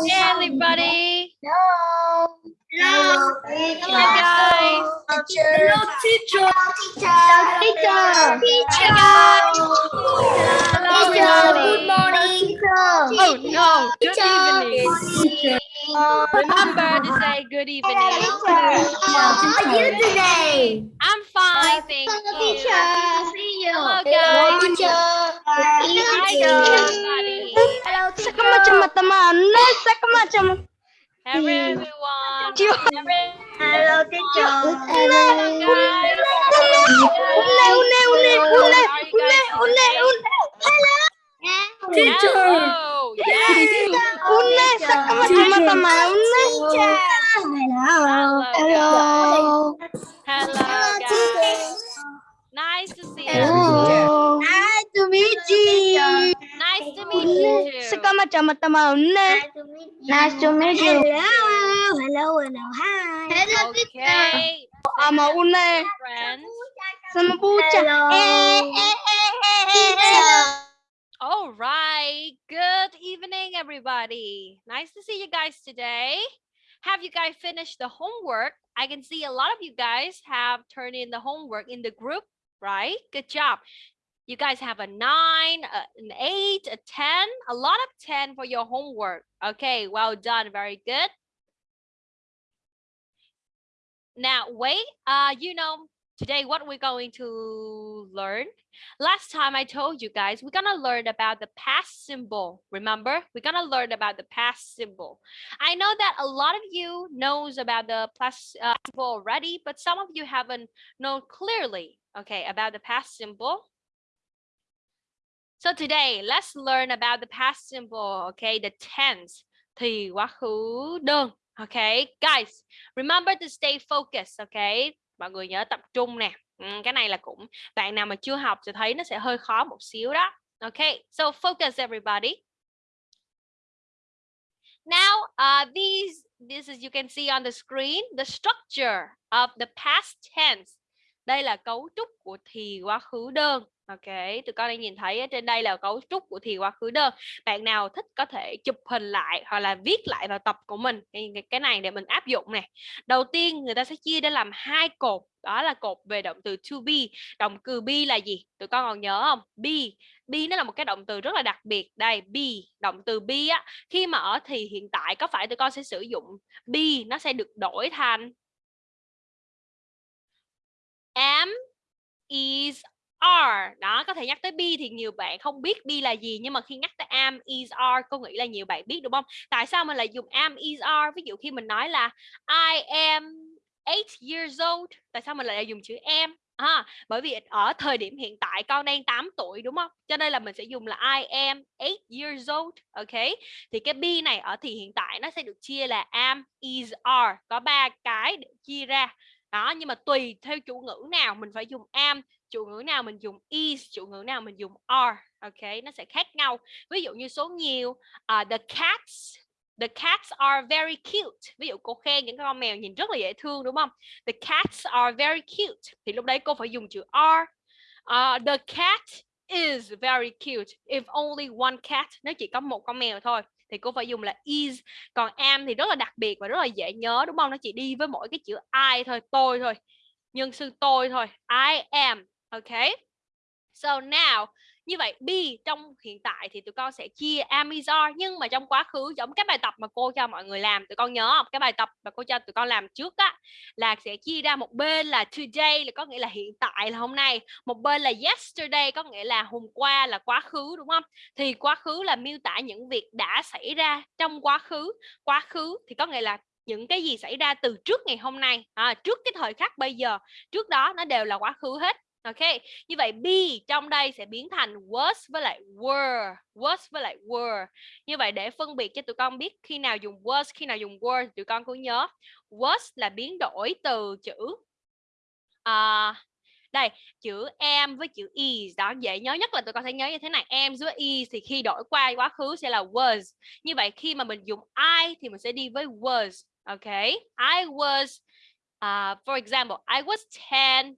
everybody. Hello. Hello. Hello, guys. Hello, teacher. Hello, teacher. Hi, guys. Hello, everybody. Good morning. Oh no, good Teacher. evening. Remember to say good evening. How are you today? I'm fine, thank you. See you. Hello, guys. teacher. Hi, everybody. Hello, Sa macam-macam sa macam Everyone. Chưa. Every- Hello, teacher. Hello, guys. Une une une une une today? Teacher. Hello. Yes. une sa macam-macam une Hello. Hello. Hello, guys. Nice to see you. Hello. Nice to meet you. Nice to meet you Sa too. macam-macam une Nice to meet you. Hello. Hello. Hello. Hi. Hello, Okay. ama une Friends. sama pucha Hello. All right. Good evening, everybody. Nice to see you guys today. Have you guys finished the homework? I can see a lot of you guys have turned in the homework in the group, right? Good job. You guys have a nine, a- an eight, a 10, a lot of 10 for your homework. Okay, well done. Very good. Now, wait, uh, you know, today what we're going to learn last time i told you guys we're gonna learn about the past symbol remember we're gonna learn about the past symbol i know that a lot of you knows about the past uh, symbol already but some of you haven't known clearly okay about the past symbol so today let's learn about the past simple, okay? The tense. Thì quá khứ đơn okay? Guys remember to stay focused okay? Mọi người nhớ tập trung nè. Ừ, cái này là cũng bạn nào mà chưa học sẽ thấy nó sẽ hơi khó một xíu đó. Okay so focus everybody. Now uh, these this is you can see on the screen the structure of the past tense. Đây là cấu trúc của thì quá khứ đơn ok tụi con đang nhìn thấy ở trên đây là cấu trúc của thì quá khứ đơn. Bạn nào thích có thể chụp hình lại hoặc là viết lại vào tập của mình cái, này để mình áp dụng này. đầu tiên người ta sẽ chia ra làm hai cột đó là cột về động từ to be. Động từ be là gì? Tụi con còn nhớ không? Be be nó là một cái động từ rất là đặc biệt. Đây be động từ be á. Khi mà ở thì hiện tại có phải tụi con sẽ sử dụng be nó sẽ được đổi thành am is are. Đó có thể nhắc tới be thì nhiều bạn không biết be là gì nhưng mà khi nhắc tới am is are cô nghĩ là nhiều bạn biết đúng không? Tại sao mình lại dùng am is are? Ví dụ khi mình nói là I am 8 years old. Tại sao mình lại dùng chữ am? À, bởi vì ở thời điểm hiện tại con đang 8 tuổi đúng không? Cho nên là mình sẽ dùng là I am 8 years old. Ok? Thì cái be này ở thì hiện tại nó sẽ được chia là am is are. Có ba cái để chia ra đó nhưng mà tùy theo chủ ngữ nào mình phải dùng am chủ ngữ nào mình dùng is chủ ngữ nào mình dùng are ok? Nó sẽ khác nhau. Ví dụ như số nhiều uh, the cats the cats are very cute. Ví dụ cô khen những con mèo nhìn rất là dễ thương đúng không? The cats are very cute. Thì lúc đấy cô phải dùng chữ are. Uh, the cat is very cute. If only one cat nếu chỉ có một con mèo thôi thì cô phải dùng là is. Còn am thì rất là đặc biệt và rất là dễ nhớ, đúng không? Nó chỉ đi với mỗi cái chữ I thôi, tôi thôi. Nhân sư tôi thôi. I am. Ok. So now như vậy be trong hiện tại thì tụi con sẽ chia am is are nhưng mà trong quá khứ giống cái bài tập mà cô cho mọi người làm tụi con nhớ không? Cái bài tập mà cô cho tụi con làm trước á là sẽ chia ra một bên là today là có nghĩa là hiện tại là hôm nay. Một bên là yesterday có nghĩa là hôm qua là quá khứ đúng không? Thì quá khứ là miêu tả những việc đã xảy ra trong quá khứ. Quá khứ thì có nghĩa là những cái gì xảy ra từ trước ngày hôm nay. À, trước cái thời khắc bây giờ. Trước đó nó đều là quá khứ hết ok như vậy be trong đây sẽ biến thành was với lại were was với lại were. Như vậy để phân biệt cho tụi con biết khi nào dùng was khi nào dùng were tụi con cứ nhớ. Was là biến đổi từ chữ uh, đây chữ am với chữ is. Đó dễ nhớ nhất là tụi con sẽ nhớ như thế này am với is thì khi đổi qua quá khứ sẽ là was. Như vậy khi mà mình dùng I thì mình sẽ đi với was ok? I was uh, for example I was 10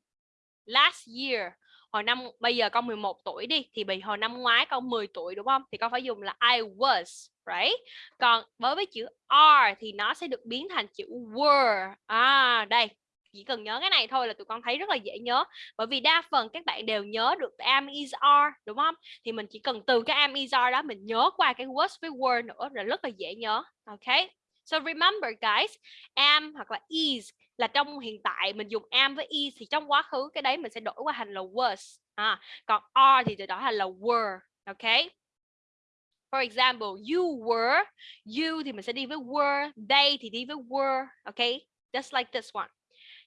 last year, hồi năm, bây giờ con 11 tuổi đi, thì bị hồi năm ngoái con 10 tuổi, đúng không? Thì con phải dùng là I was, right? Còn với với chữ are thì nó sẽ được biến thành chữ were. À đây, chỉ cần nhớ cái này thôi là tụi con thấy rất là dễ nhớ. Bởi vì đa phần các bạn đều nhớ được am is are, đúng không? Thì mình chỉ cần từ cái am is are đó mình nhớ qua cái was với were nữa là rất là dễ nhớ ok so remember guys am hoặc là is là trong hiện tại mình dùng am với is thì trong quá khứ cái đấy mình sẽ đổi qua thành là was à, còn are thì từ đó thành là were ok For example, you were, you thì mình sẽ đi với were, they thì đi với were, ok? Just like this one.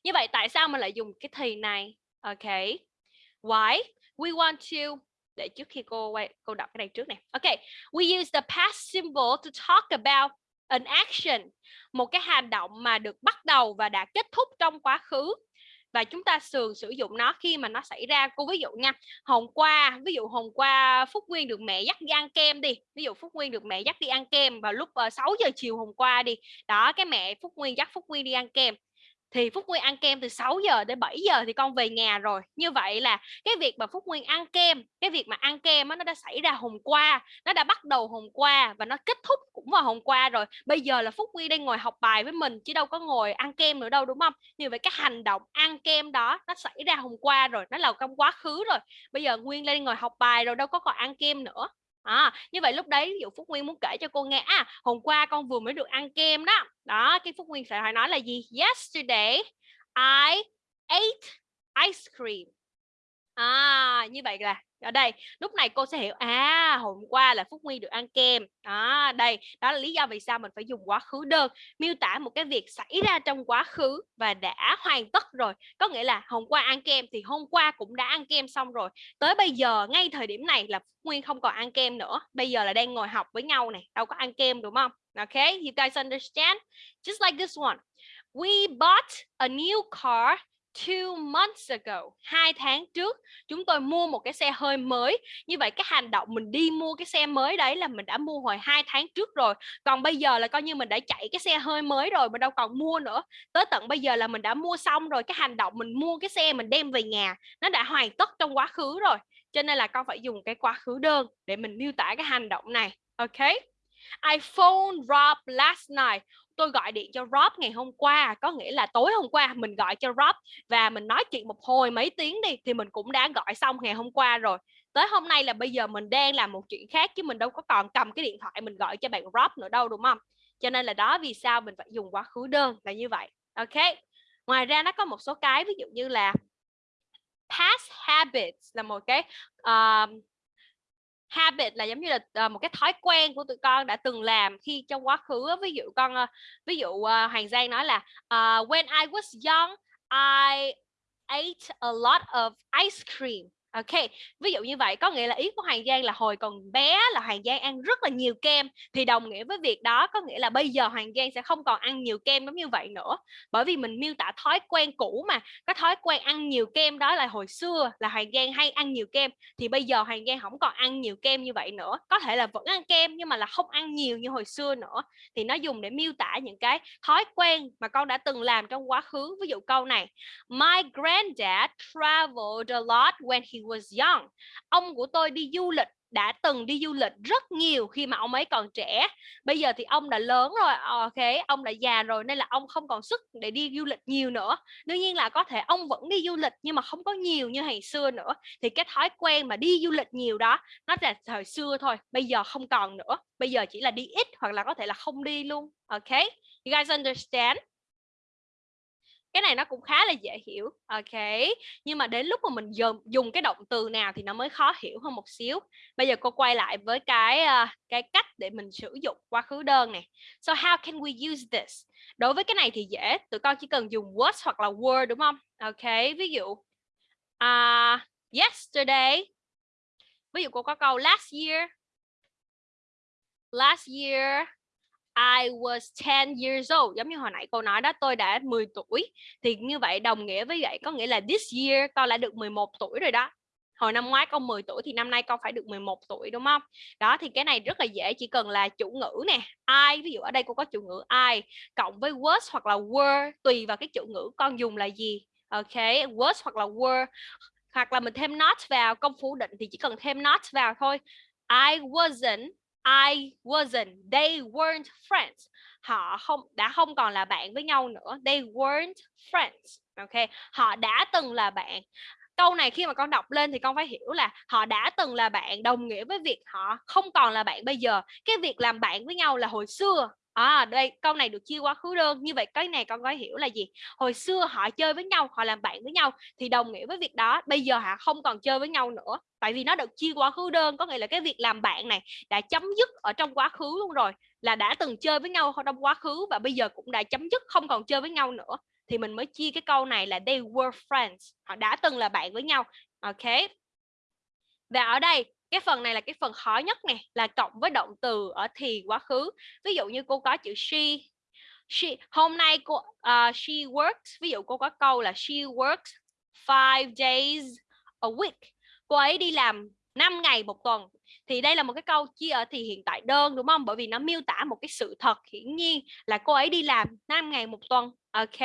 Như vậy tại sao mình lại dùng cái thì này? Ok. Why? We want to để trước khi cô quay cô đọc cái này trước này. Ok. We use the past symbol to talk about an action, một cái hành động mà được bắt đầu và đã kết thúc trong quá khứ. Và chúng ta thường sử dụng nó khi mà nó xảy ra. Cô ví dụ nha hôm qua ví dụ hôm qua Phúc Nguyên được mẹ dắt đi ăn kem đi. Ví dụ Phúc Nguyên được mẹ dắt đi ăn kem vào lúc ờ, uh, 6 giờ chiều hôm qua đi. Đó cái mẹ Phúc Nguyên dắt Phúc Nguyên đi ăn kem thì Phúc Nguyên ăn kem từ 6 giờ đến 7 giờ thì con về nhà rồi. Như vậy là cái việc mà Phúc Nguyên ăn kem, cái việc mà ăn kem nó đã xảy ra hôm qua, nó đã bắt đầu hôm qua và nó kết thúc cũng vào hôm qua rồi. Bây giờ là Phúc Nguyên đang ngồi học bài với mình chứ đâu có ngồi ăn kem nữa đâu, đúng không? Như vậy cái hành động ăn kem đó nó xảy ra hôm qua rồi, nó là trong quá khứ rồi. Bây giờ Nguyên lên ngồi học bài rồi, đâu có còn ăn kem nữa. À, như vậy lúc đấy ví dụ Phúc Nguyên muốn kể cho cô nghe à hôm qua con vừa mới được ăn kem đó. Đó cái Phúc Nguyên sẽ phải nói là gì? Yesterday I ate ice cream à như vậy là ở đây, lúc này cô sẽ hiểu à hôm qua là phúc nguyên được ăn kem. À đây, đó là lý do vì sao mình phải dùng quá khứ đơn, miêu tả một cái việc xảy ra trong quá khứ và đã hoàn tất rồi. Có nghĩa là hôm qua ăn kem thì hôm qua cũng đã ăn kem xong rồi. Tới bây giờ, ngay thời điểm này là phúc nguyên không còn ăn kem nữa. Bây giờ là đang ngồi học với nhau này, đâu có ăn kem, đúng không? Okay you guys understand? Just like this one. We bought a new car two months ago, hai tháng trước, chúng tôi mua một cái xe hơi mới. Như vậy cái hành động mình đi mua cái xe mới đấy là mình đã mua hồi hai tháng trước rồi. Còn bây giờ là coi như mình đã chạy cái xe hơi mới rồi, mình đâu còn mua nữa. Tới tận bây giờ là mình đã mua xong rồi, cái hành động mình mua cái xe mình đem về nhà, nó đã hoàn tất trong quá khứ rồi. Cho nên là con phải dùng cái quá khứ đơn để mình miêu tả cái hành động này, ok? I phoned Rob last night tôi gọi điện cho Rob ngày hôm qua có nghĩa là tối hôm qua mình gọi cho Rob và mình nói chuyện một hồi mấy tiếng đi thì mình cũng đã gọi xong ngày hôm qua rồi. Tới hôm nay là bây giờ mình đang làm một chuyện khác chứ mình đâu có còn cầm cái điện thoại mình gọi cho bạn Rob nữa đâu đúng không? Cho nên là đó vì sao mình phải dùng quá khứ đơn là như vậy. Ok ngoài ra nó có một số cái ví dụ như là past habits là một cái uh, habit là giống như là uh, một cái thói quen của tụi con đã từng làm khi trong quá khứ ví dụ con uh, ví dụ uh, Hoàng Giang nói là uh, when I was young I ate a lot of ice cream. Ok, ví dụ như vậy có nghĩa là ý của Hoàng Giang là hồi còn bé là Hoàng Giang ăn rất là nhiều kem. Thì đồng nghĩa với việc đó có nghĩa là bây giờ Hoàng Giang sẽ không còn ăn nhiều kem giống như vậy nữa. Bởi vì mình miêu tả thói quen cũ mà cái thói quen ăn nhiều kem đó là hồi xưa là Hoàng Giang hay ăn nhiều kem. Thì bây giờ Hoàng Giang không còn ăn nhiều kem như vậy nữa. Có thể là vẫn ăn kem nhưng mà là không ăn nhiều như hồi xưa nữa. Thì nó dùng để miêu tả những cái thói quen mà con đã từng làm trong quá khứ. Ví dụ câu này My granddad traveled a lot when he was young. Ông của tôi đi du lịch, đã từng đi du lịch rất nhiều khi mà ông ấy còn trẻ. Bây giờ thì ông đã lớn rồi ờ, ok, ông đã già rồi nên là ông không còn sức để đi du lịch nhiều nữa. Đương nhiên là có thể ông vẫn đi du lịch nhưng mà không có nhiều như ngày xưa nữa. Thì cái thói quen mà đi du lịch nhiều đó, nó là thời xưa thôi, bây giờ không còn nữa. Bây giờ chỉ là đi ít hoặc là có thể là không đi luôn, ok? You guys understand? Cái này nó cũng khá là dễ hiểu ok. Nhưng mà đến lúc mà mình dùng dùng cái động từ nào thì nó mới khó hiểu hơn một xíu. Bây giờ cô quay lại với cái uh, cái cách để mình sử dụng quá khứ đơn này so how can we use this? Đối với cái này thì dễ tụi con chỉ cần dùng was hoặc là were đúng không? Ok ví dụ uh, yesterday ví dụ cô có câu last year last year I was 10 years old. Giống như hồi nãy cô nói đó, tôi đã 10 tuổi. Thì như vậy đồng nghĩa với vậy, có nghĩa là this year con đã được 11 tuổi rồi đó. Hồi năm ngoái con 10 tuổi thì năm nay con phải được 11 tuổi, đúng không? Đó, thì cái này rất là dễ, chỉ cần là chủ ngữ nè. I, ví dụ ở đây cô có chủ ngữ I cộng với was hoặc là were, tùy vào cái chủ ngữ con dùng là gì. Ok, was hoặc là were. Hoặc là mình thêm not vào, công phủ định thì chỉ cần thêm not vào thôi. I wasn't I wasn't. They weren't friends. Họ không, đã không còn là bạn với nhau nữa. They weren't friends. Ok, họ đã từng là bạn. Câu này khi mà con đọc lên thì con phải hiểu là họ đã từng là bạn, đồng nghĩa với việc họ không còn là bạn bây giờ. Cái việc làm bạn với nhau là hồi xưa à đây, câu này được chia quá khứ đơn. Như vậy, cái này con có hiểu là gì? Hồi xưa họ chơi với nhau, họ làm bạn với nhau thì đồng nghĩa với việc đó. Bây giờ họ không còn chơi với nhau nữa. Tại vì nó được chia quá khứ đơn, có nghĩa là cái việc làm bạn này đã chấm dứt ở trong quá khứ luôn rồi, là đã từng chơi với nhau trong quá khứ và bây giờ cũng đã chấm dứt, không còn chơi với nhau nữa. Thì mình mới chia cái câu này là they were friends. Họ đã từng là bạn với nhau. Ok. Và ở đây cái phần này là cái phần khó nhất nè là cộng với động từ ở thì quá khứ. Ví dụ như cô có chữ she she hôm nay cô uh, she works ví dụ cô có câu là she works five days a week. Cô ấy đi làm 5 ngày một tuần. Thì đây là một cái câu chia ở thì hiện tại đơn đúng không? Bởi vì nó miêu tả một cái sự thật hiển nhiên là cô ấy đi làm 5 ngày một tuần ok?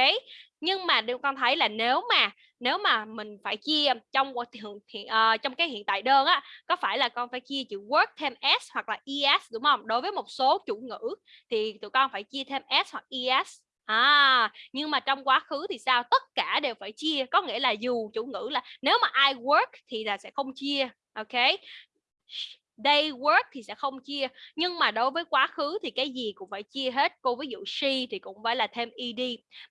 Nhưng mà điều con thấy là nếu mà nếu mà mình phải chia trong hiện, hiện uh, ờ, trong cái hiện tại đơn á có phải là con phải chia chữ work thêm s hoặc là es đúng không đối với một số chủ ngữ thì tụi con phải chia thêm s hoặc es À, nhưng mà trong quá khứ thì sao? Tất cả đều phải chia, có nghĩa là dù chủ ngữ là nếu mà I work thì là sẽ không chia, ok? They work thì sẽ không chia, nhưng mà đối với quá khứ thì cái gì cũng phải chia hết. Cô ví dụ she thì cũng phải là thêm ed,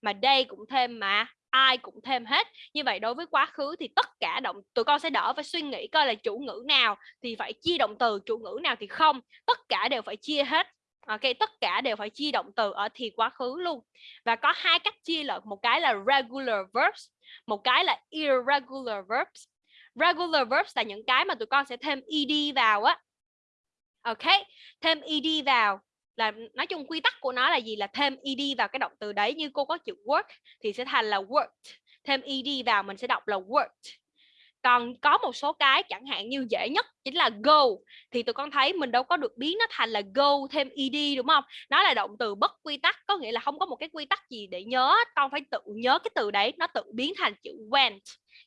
mà they cũng thêm mà ai cũng thêm hết. Như vậy đối với quá khứ thì tất cả động tụi con sẽ đỡ phải suy nghĩ coi là chủ ngữ nào thì phải chia động từ chủ ngữ nào thì không. Tất cả đều phải chia hết ok? Tất cả đều phải chia động từ ở thì quá khứ luôn. Và có hai cách chia là một cái là regular verbs một cái là irregular verbs regular verbs là những cái mà tụi con sẽ thêm ed vào á. Ok, thêm ed vào là, nói chung quy tắc của nó là gì? Là thêm ed vào cái động từ đấy, như cô có chữ work thì sẽ thành là worked. Thêm ed vào mình sẽ đọc là worked. Còn có một số cái chẳng hạn như dễ nhất chính là go, thì tụi con thấy mình đâu có được biến nó thành là go thêm ed, đúng không? Nó là động từ bất quy tắc, có nghĩa là không có một cái quy tắc gì để nhớ con phải tự nhớ cái từ đấy, nó tự biến thành chữ went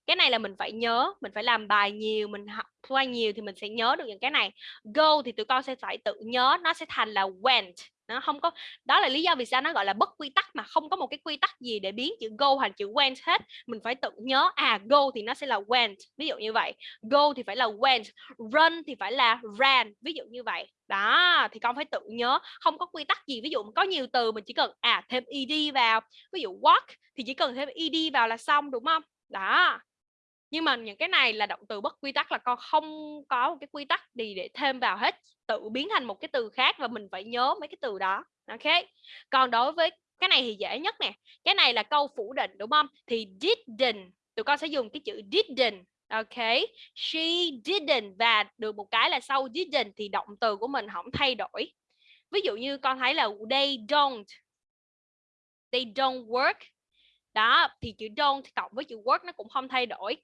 cái này là mình phải nhớ, mình phải làm bài nhiều, mình học qua nhiều thì mình sẽ nhớ được những cái này. Go thì tụi con sẽ phải tự nhớ, nó sẽ thành là went nó không có, đó là lý do vì sao nó gọi là bất quy tắc mà không có một cái quy tắc gì để biến chữ go thành chữ went hết. Mình phải tự nhớ à go thì nó sẽ là went ví dụ như vậy. Go thì phải là went run thì phải là ran. Ví dụ như vậy. Đó, thì con phải tự nhớ. Không có quy tắc gì. Ví dụ có nhiều từ mình chỉ cần à thêm ed vào. Ví dụ walk thì chỉ cần thêm ed vào là xong, đúng không? Đó. Nhưng mà những cái này là động từ bất quy tắc, là con không có một cái quy tắc gì để thêm vào hết, tự biến thành một cái từ khác và mình phải nhớ mấy cái từ đó ok còn đối với cái này thì dễ nhất nè, cái này là câu phủ định, đúng không? Thì didn't, tụi con sẽ dùng cái chữ didn't ok she didn't và được một cái là sau didn't thì động từ của mình không thay đổi. Ví dụ như con thấy là they don't they don't work đó, thì chữ don't cộng với chữ work nó cũng không thay đổi.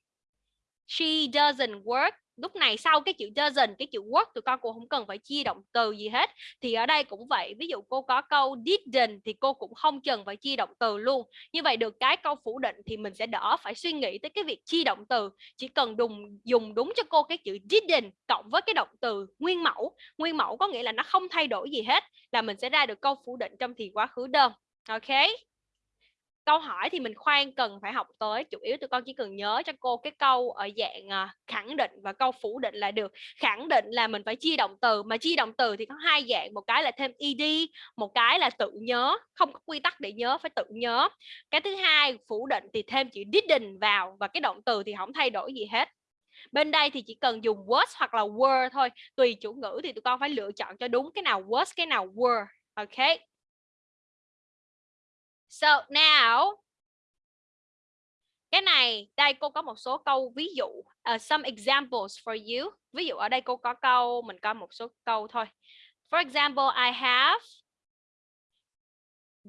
She doesn't work. Lúc này sau cái chữ doesn't, cái chữ work tụi con cũng không cần phải chia động từ gì hết. Thì ở đây cũng vậy, ví dụ cô có câu didn't thì cô cũng không cần phải chia động từ luôn. Như vậy được cái câu phủ định thì mình sẽ đỡ phải suy nghĩ tới cái việc chia động từ. Chỉ cần dùng dùng đúng cho cô cái chữ didn't cộng với cái động từ nguyên mẫu. Nguyên mẫu có nghĩa là nó không thay đổi gì hết, là mình sẽ ra được câu phủ định trong thì quá khứ đơn. Ok? Câu hỏi thì mình khoan cần phải học tới, chủ yếu tụi con chỉ cần nhớ cho cô cái câu ở dạng à, khẳng định và câu phủ định là được. Khẳng định là mình phải chia động từ, mà chia động từ thì có hai dạng, một cái là thêm ed một cái là tự nhớ, không có quy tắc để nhớ, phải tự nhớ. Cái thứ hai, phủ định thì thêm chữ didn't vào và cái động từ thì không thay đổi gì hết. Bên đây thì chỉ cần dùng was hoặc là were thôi, tùy chủ ngữ thì tụi con phải lựa chọn cho đúng cái nào was cái nào were, ok? So now cái này đây cô có một số câu ví dụ uh, some examples for you. Ví dụ ở đây cô có câu mình có một số câu thôi. For example I have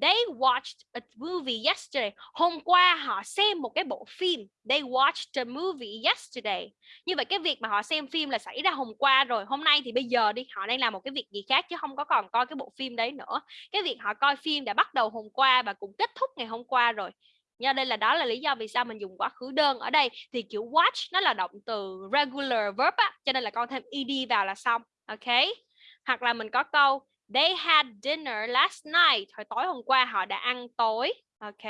They watched a movie yesterday. Hôm qua họ xem một cái bộ phim. They watched a movie yesterday. Như vậy cái việc mà họ xem phim là xảy ra hôm qua rồi. Hôm nay thì bây giờ đi họ đang làm một cái việc gì khác chứ không có còn coi cái bộ phim đấy nữa. Cái việc họ coi phim đã bắt đầu hôm qua và cũng kết thúc ngày hôm qua rồi. Nha đây là đó là lý do vì sao mình dùng quá khứ đơn ở đây thì kiểu watch nó là động từ regular verb á, cho nên là con thêm ed vào là xong. Ok. hoặc là mình có câu they had dinner last night. Hồi tối hôm qua họ đã ăn tối. Ok.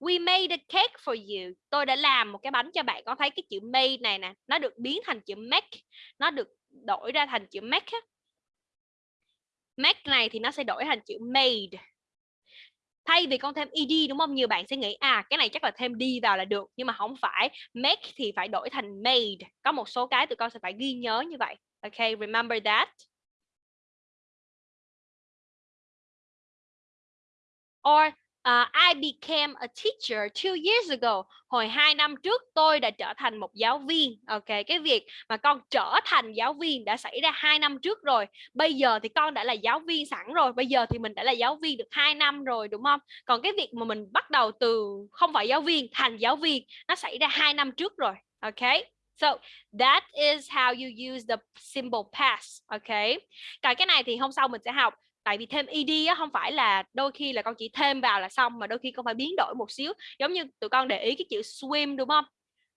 We made a cake for you. Tôi đã làm một cái bánh cho bạn. Có thấy cái chữ made này nè, nó được biến thành chữ make. Nó được đổi ra thành chữ make make này thì nó sẽ đổi thành chữ made. Thay vì con thêm ed, đúng không? Nhiều bạn sẽ nghĩ à cái này chắc là thêm đi vào là được. Nhưng mà không phải. Make thì phải đổi thành made. Có một số cái tụi con sẽ phải ghi nhớ như vậy. Ok, remember that? Or Uh, I became a teacher two years ago. Hồi hai năm trước tôi đã trở thành một giáo viên. Ok, cái việc mà con trở thành giáo viên đã xảy ra hai năm trước rồi. Bây giờ thì con đã là giáo viên sẵn rồi. Bây giờ thì mình đã là giáo viên được hai năm rồi đúng không? Còn cái việc mà mình bắt đầu từ không phải giáo viên thành giáo viên nó xảy ra hai năm trước rồi. Ok. So that is how you use the simple past. Ok. Còn cái này thì hôm sau mình sẽ học tại vì thêm ed á, không phải là đôi khi là con chỉ thêm vào là xong mà đôi khi con phải biến đổi một xíu. Giống như tụi con để ý cái chữ swim đúng không?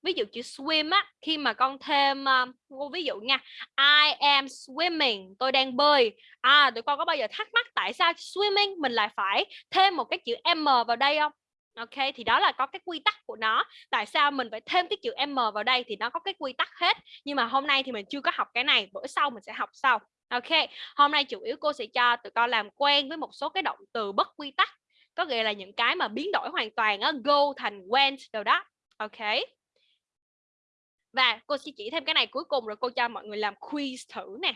Ví dụ chữ swim á khi mà con thêm uh, ví dụ nha I am swimming tôi đang bơi à tụi con có bao giờ thắc mắc tại sao swimming mình lại phải thêm một cái chữ m vào đây không? Ok thì đó là có cái quy tắc của nó. Tại sao mình phải thêm cái chữ M vào đây Thì nó có cái quy tắc hết. Nhưng mà hôm nay thì mình chưa có học cái này Bữa sau mình sẽ học sau. Ok, hôm nay chủ yếu cô sẽ cho tụi con làm quen với một số cái động từ bất quy tắc có nghĩa là những cái mà biến đổi hoàn toàn á, go thành went đâu đó. Ok. Và cô sẽ chỉ thêm cái này cuối cùng rồi cô cho mọi người làm quiz thử nè.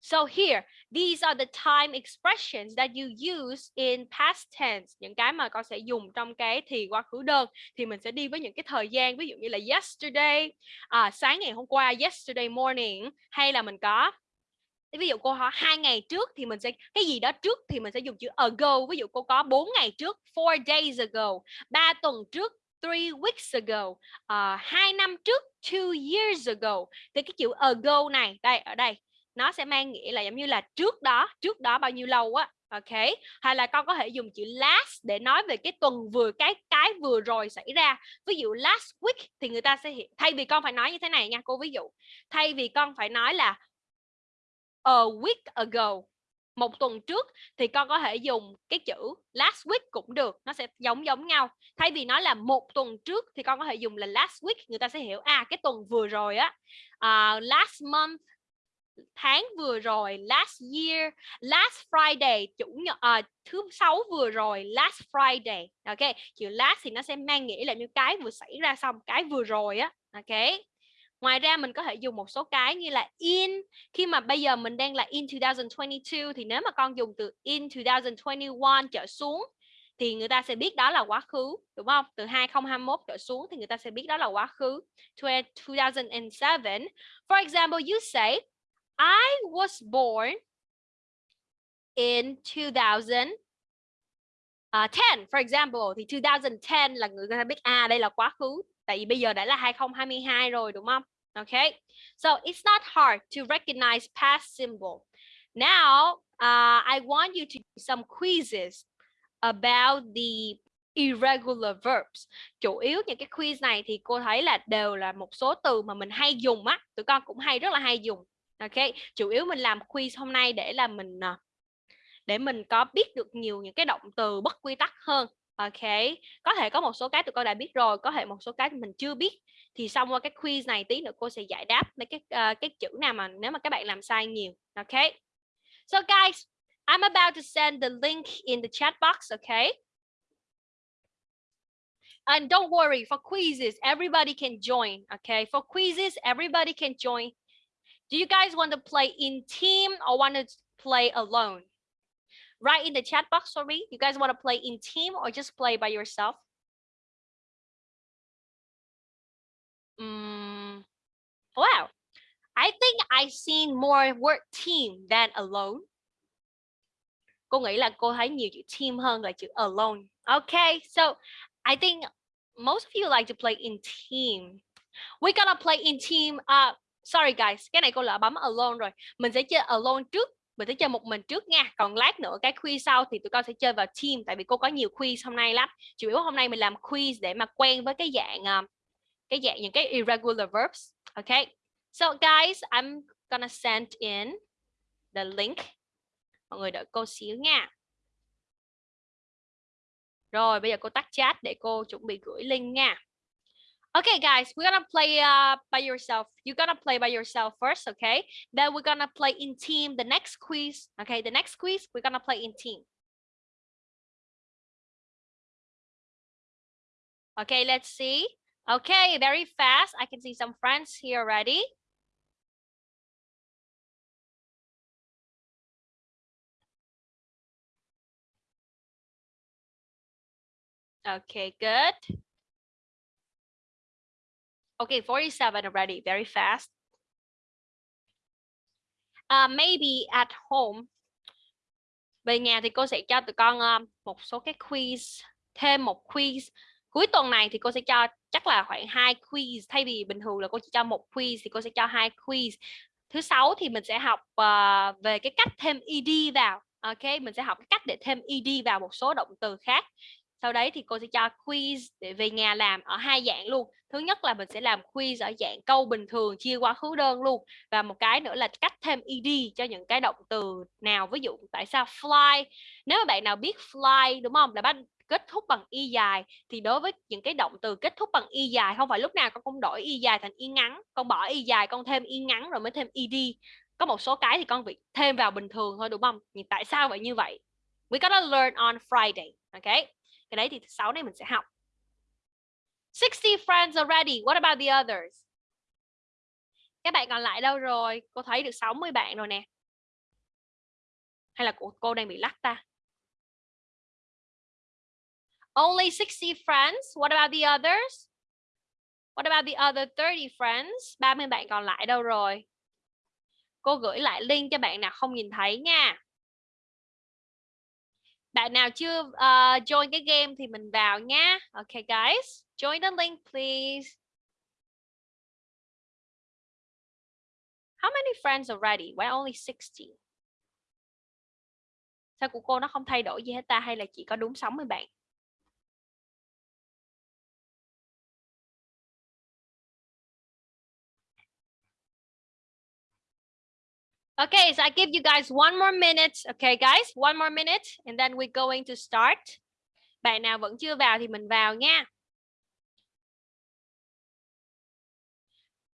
So here, these are the time expressions that you use in past tense. Những cái mà con sẽ dùng trong cái thì quá khứ đơn thì mình sẽ đi với những cái thời gian ví dụ như là yesterday, à, sáng ngày hôm qua, yesterday morning hay là mình có ví dụ cô hỏi hai ngày trước thì mình sẽ cái gì đó trước thì mình sẽ dùng chữ ago ví dụ cô có 4 ngày trước four days ago ba tuần trước three weeks ago uh, hai năm trước two years ago. Thì cái chữ ago này đây ở đây nó sẽ mang nghĩa là giống như là trước đó trước đó bao nhiêu lâu á ok? Hay là con có thể dùng chữ last để nói về cái tuần vừa cái cái vừa rồi xảy ra. Ví dụ last week thì người ta sẽ thay vì con phải nói như thế này nha cô. Ví dụ thay vì con phải nói là a week ago một tuần trước thì con có thể dùng cái chữ last week cũng được nó sẽ giống giống nhau. Thay vì nói là một tuần trước thì con có thể dùng là last week người ta sẽ hiểu à cái tuần vừa rồi á uh, last month tháng vừa rồi last year last Friday chủ nhật à, thứ sáu vừa rồi last Friday. Ok chữ last thì nó sẽ mang nghĩa là như cái vừa xảy ra xong cái vừa rồi á. Ok. Ngoài ra mình có thể dùng một số cái như là in khi mà bây giờ mình đang là in 2022 thì nếu mà con dùng từ in 2021 trở xuống thì người ta sẽ biết đó là quá khứ đúng không? Từ 2021 trở xuống thì người ta sẽ biết đó là quá khứ. 2007. For example, you say I was born in 2010 uh, for example thì 2010 là người ta biết à đây là quá khứ tại vì bây giờ đã là 2022 rồi đúng không Okay, so it's not hard to recognize past symbol. Now, uh, I want you to do some quizzes about the irregular verbs. Chủ yếu những cái quiz này thì cô thấy là đều là một số từ mà mình hay dùng á, tụi con cũng hay rất là hay dùng. Ok, chủ yếu mình làm quiz hôm nay để là mình ờ, để mình có biết được nhiều những cái động từ bất quy tắc hơn. Ok, có thể có một số cái tụi con đã biết rồi, có thể một số cái mình chưa biết thì xong qua cái quiz này tí nữa cô sẽ giải đáp mấy cái uh, cái chữ nào mà nếu mà các bạn làm sai nhiều. Okay so guys I'm about to send the link in the chat box okay and don't worry for quizzes everybody can join okay for quizzes everybody can join. Do you guys want to play in team or want to play alone? Write in the chat box for me. You guys want to play in team or just play by yourself? Um, wow. I think I seen more work team than alone. Cô nghĩ là cô thấy nhiều chữ team hơn là chữ alone. Okay, so I think most of you like to play in team. We're gonna play in team. Uh, sorry guys, cái này cô lỡ bấm alone rồi. Mình sẽ chơi alone trước. Mình sẽ chơi một mình trước nha. Còn lát nữa cái quiz sau thì tụi con sẽ chơi vào team. Tại vì cô có nhiều quiz hôm nay lắm. Chủ yếu hôm nay mình làm quiz để mà quen với cái dạng uh, cái dạng những cái irregular verbs okay so guys I'm gonna send in the link. Mọi người đợi cô xíu nha. Rồi, bây giờ cô tắt chat để cô chuẩn bị gửi link nha. Okay, guys, we're gonna play uh, by yourself. You're gonna play by yourself first, okay? Then we're gonna play in team. The next quiz, okay? The next quiz, we're gonna play in team. Okay, let's see. Okay, very fast. I can see some friends here already. Okay, good. Okay, 47 already, very fast. Uh, maybe at home. Về nhà thì cô sẽ cho tụi con uh, một số cái quiz, thêm một quiz. Cuối tuần này thì cô sẽ cho chắc là khoảng hai quiz thay vì bình thường là cô chỉ cho một quiz thì cô sẽ cho hai quiz. Thứ sáu thì mình sẽ học uh, về cái cách thêm ed vào. Ok, mình sẽ học cái cách để thêm ed vào một số động từ khác. Sau đấy thì cô sẽ cho quiz để về nhà làm ở hai dạng luôn. Thứ nhất là mình sẽ làm quiz ở dạng câu bình thường chia quá khứ đơn luôn. Và một cái nữa là cách thêm ed cho những cái động từ nào ví dụ tại sao fly? Nếu mà bạn nào biết fly đúng không? Là bắt kết thúc bằng y dài thì đối với những cái động từ kết thúc bằng y dài không phải lúc nào con cũng đổi y dài thành y ngắn con bỏ y dài con thêm y ngắn rồi mới thêm ed có một số cái thì con bị thêm vào bình thường thôi đúng không? Nhưng tại sao vậy như vậy? We gotta learn on Friday ok? Cái đấy thì sáu này mình sẽ học. 60 friends already what about the others? Các bạn còn lại đâu rồi? Cô thấy được 60 bạn rồi nè. Hay là cô, cô đang bị lắc ta? Only 60 friends what about the others what about the other 30 friends 30 bạn còn lại đâu rồi cô gửi lại link cho bạn nào không nhìn thấy nha bạn nào chưa uh, join cái game thì mình vào nha. Okay guys, join the link please. How many friends already? Why only 60? Sao của cô nó không thay đổi gì hết ta hay là chỉ có đúng 60 bạn? Okay, so I give you guys one more minute. Okay, guys, one more minute and then we're going to start. Bạn nào vẫn chưa vào thì mình vào nha.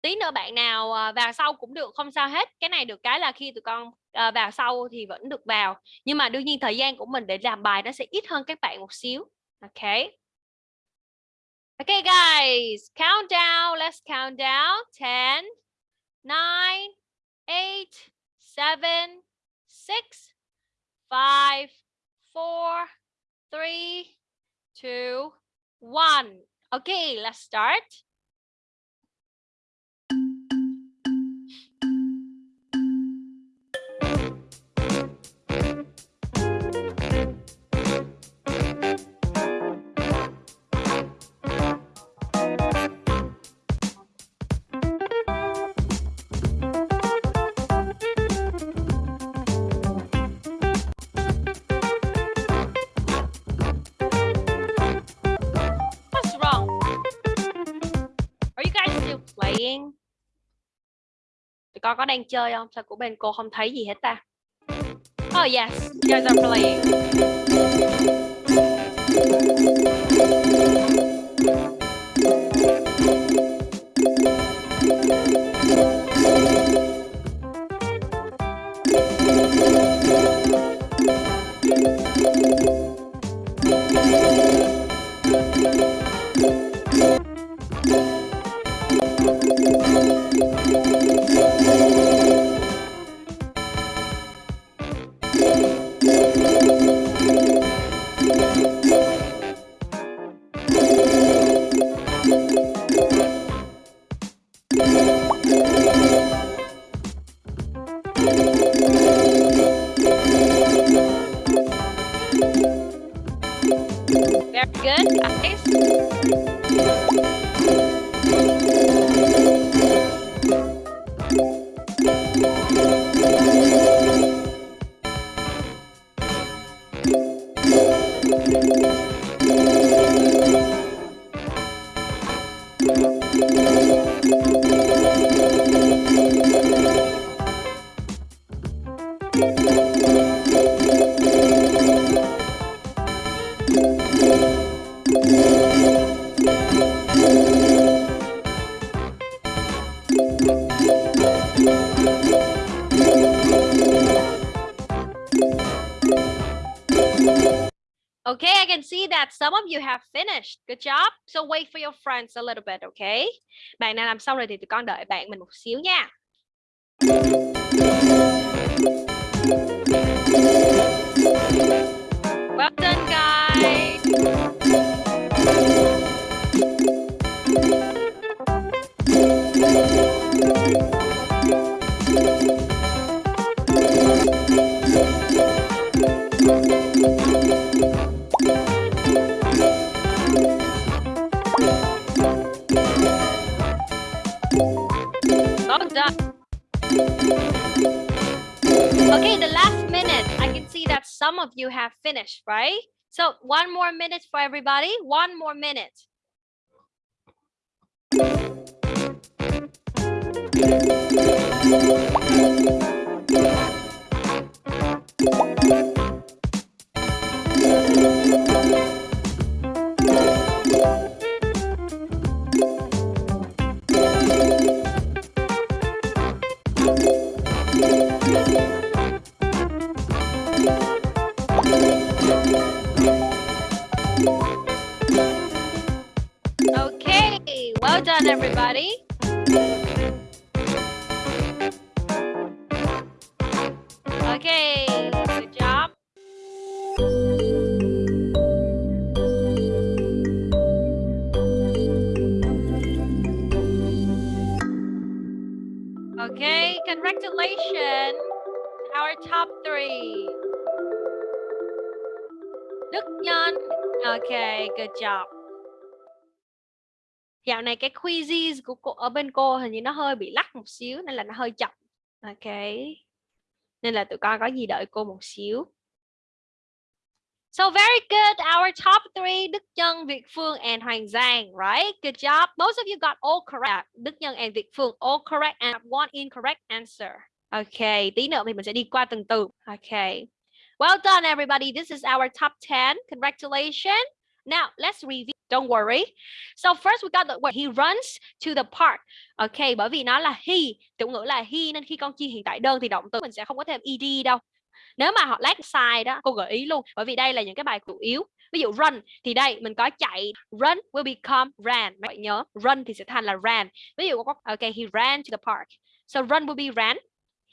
Tí nữa bạn nào ờ, vào sau cũng được, không sao hết. Cái này được cái là khi tụi con ờ, vào sau thì vẫn được vào. Nhưng mà đương nhiên thời gian của mình để làm bài nó sẽ ít hơn các bạn một xíu. Okay. Okay, guys, count down. Let's count down. 10, 9, 8, seven, six, five, four, three, two, one. Okay, let's start. Có đang chơi không? Sao của bên cô không thấy gì hết ta? Oh yes. You guys are playing Good job. So wait for your friends a little bit, okay? Bạn nào làm xong rồi thì tụi con đợi bạn mình một xíu nha. Well done, guys. Well Okay, the last minute. I can see that some of you have finished, right? So one more minute for everybody. One more minute. Này cái quizzes của cô ở bên cô hình như nó hơi bị lắc một xíu nên là nó hơi chậm. Ok. Nên là tụi con có gì đợi cô một xíu. So very good. Our top three, Đức Nhân, Việt Phương and Hoàng Giang, right? Good job. Most of you got all correct. Đức Nhân and Việt Phương all correct and one incorrect answer. Okay, tí nữa thì mình sẽ đi qua từng từ. Okay. Well done everybody. This is our top 10. Congratulations. Now, let's review. Don't worry. So first we got the word he runs to the park. Okay, bởi vì nó là he, chủ ngữ là he nên khi con chi hiện tại đơn thì động từ mình sẽ không có thêm ed đâu. Nếu mà họ lát sai đó, cô gợi ý luôn. Bởi vì đây là những cái bài chủ yếu. Ví dụ run thì đây mình có chạy, run will become ran. Mấy bạn nhớ, run thì sẽ thành là ran. Ví dụ có ok, he ran to the park. So run will be ran.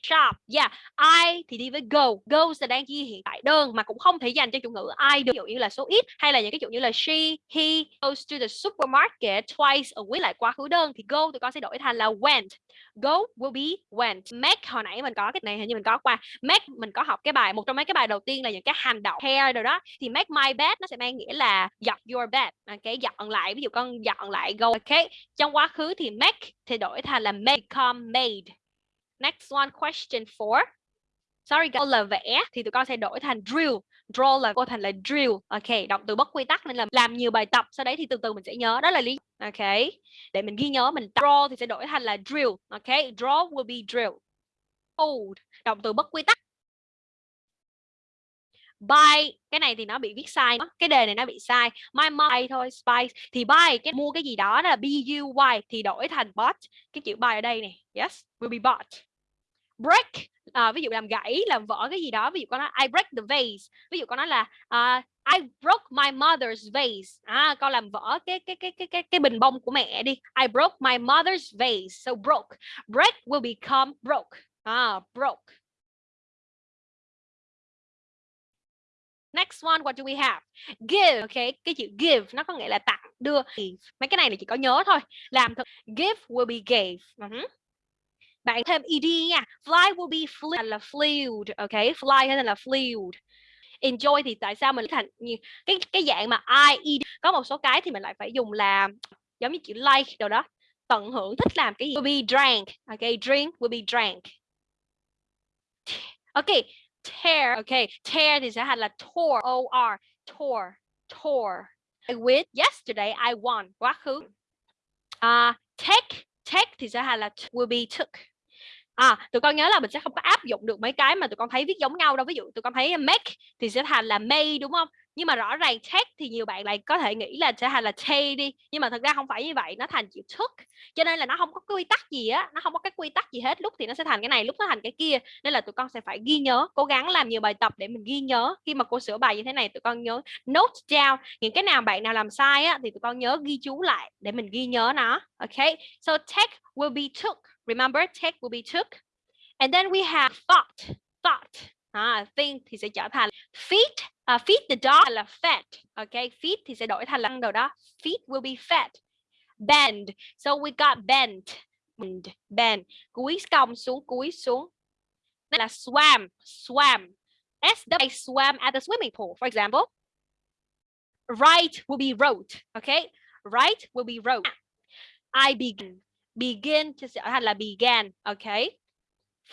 Shop, yeah, I thì đi với go, go sẽ đang ghi hiện tại đơn mà cũng không thể dành cho chủ ngữ I được, ví dụ như là số ít hay là những cái chủ như là she, he goes to the supermarket twice a week lại quá khứ đơn thì go tụi con sẽ đổi thành là went, go will be went. Make hồi nãy mình có cái này hình như mình có qua, make mình có học cái bài một trong mấy cái bài đầu tiên là những cái hành động hair rồi đó. Thì make my bed nó sẽ mang nghĩa là dọn your bed, ok dọn lại ví dụ con dọn lại go, ok trong quá khứ thì make thì đổi thành là make become made. Next one, question four. Sorry, guys, là vẽ thì tụi con sẽ đổi thành drill. Draw là cô thành là drill. Ok, động từ bất quy tắc nên là làm nhiều bài tập. Sau đấy thì từ từ mình sẽ nhớ. Đó là lý. Ok, để mình ghi nhớ mình draw thì sẽ đổi thành là drill. Ok, draw will be drill. Old, động từ bất quy tắc. Buy, cái này thì nó bị viết sai. Cái đề này nó bị sai. My my buy thôi, spice. Thì buy, cái mua cái gì đó là B-U-Y thì đổi thành bought. Cái chữ buy ở đây này. Yes, will be bought break à, ví dụ làm gãy làm vỡ cái gì đó ví dụ con nói I break the vase ví dụ con nói là uh, I broke my mother's vase à, con làm vỡ cái cái cái cái cái cái bình bông của mẹ đi I broke my mother's vase so broke break will become broke à, broke Next one, what do we have? Give, okay, cái chữ give nó có nghĩa là tặng, đưa. Mấy cái này là chỉ có nhớ thôi. Làm thật. Give will be gave. Ừ uh -huh bạn thêm ed nha. Fly will be flew là flew ok? Fly hay là flew enjoy thì tại sao mình thành như cái cái dạng mà i ed có một số cái thì mình lại phải dùng là giống như chữ like đâu đó. Tận hưởng thích làm cái gì will be drank ok? Drink will be drank. Ok tear ok? Tear thì sẽ thành là tore o r tore tore. I win yesterday I won. Quá khứ. Uh, take take thì sẽ thành là will be took à tụi con nhớ là mình sẽ không có áp dụng được mấy cái mà tụi con thấy viết giống nhau đâu. Ví dụ tụi con thấy make thì sẽ thành là may, đúng không? Nhưng mà rõ ràng take thì nhiều bạn lại có thể nghĩ là sẽ thành là take đi. Nhưng mà thật ra không phải như vậy, nó thành chữ took. Cho nên là nó không có quy tắc gì á, nó không có cái quy tắc gì hết. Lúc thì nó sẽ thành cái này, lúc nó thành cái kia. Nên là tụi con sẽ phải ghi nhớ, cố gắng làm nhiều bài tập để mình ghi nhớ. Khi mà cô sửa bài như thế này, tụi con nhớ note down. Những cái nào bạn nào làm sai á, thì tụi con nhớ ghi chú lại để mình ghi nhớ nó. Ok? So, take will be took remember take will be took. And then we have thought thought. À, think thì sẽ trở thành feed uh, à, feed the dog là fed okay? Feed thì sẽ đổi thành là đồ đó. Feed will be fed bend. So we got bend bend bend. Cúi cong xuống cúi xuống. Đây là swam swam. S w swam at the swimming pool for example. Right will be wrote okay? Right will be wrote. I begin begin chia sẻ thành là began okay